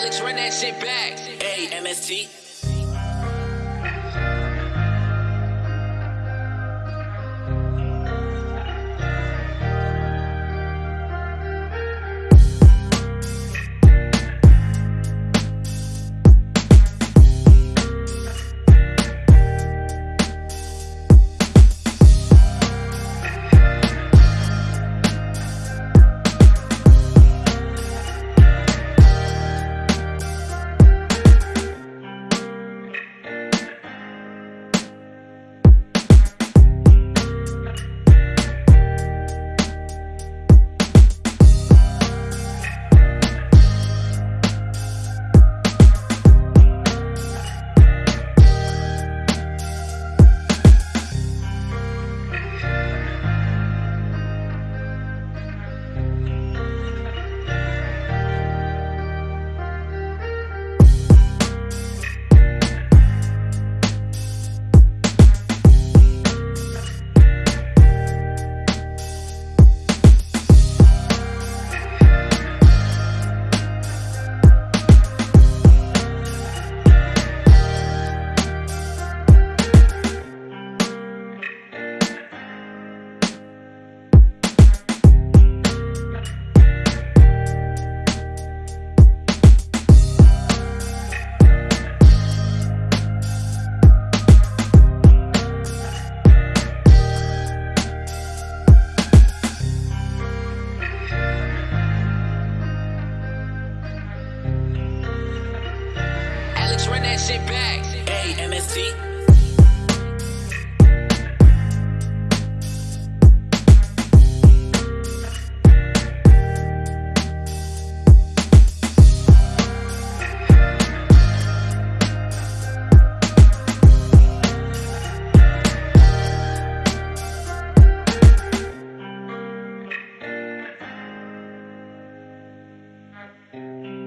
Alex, run that shit back. Hey, MST. That shit back. Hey, MST. Thank